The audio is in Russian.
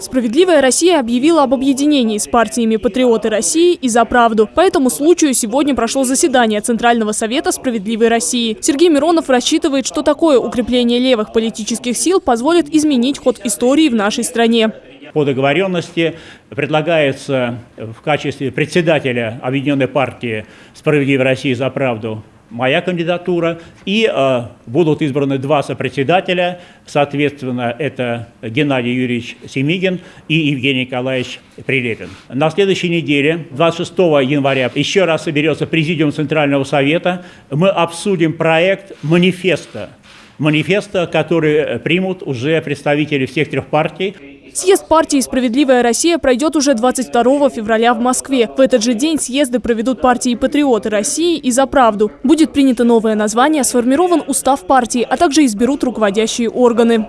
Справедливая Россия объявила об объединении с партиями «Патриоты России» и «За правду». По этому случаю сегодня прошло заседание Центрального совета «Справедливой России». Сергей Миронов рассчитывает, что такое укрепление левых политических сил позволит изменить ход истории в нашей стране. По договоренности предлагается в качестве председателя Объединенной партии «Справедливая Россия за правду» моя кандидатура, и э, будут избраны два сопредседателя, соответственно, это Геннадий Юрьевич Семигин и Евгений Николаевич Прилепин. На следующей неделе, 26 января, еще раз соберется Президиум Центрального Совета, мы обсудим проект манифеста, манифеста, который примут уже представители всех трех партий. Съезд партии «Справедливая Россия» пройдет уже 22 февраля в Москве. В этот же день съезды проведут партии «Патриоты России» и «За правду». Будет принято новое название, сформирован устав партии, а также изберут руководящие органы.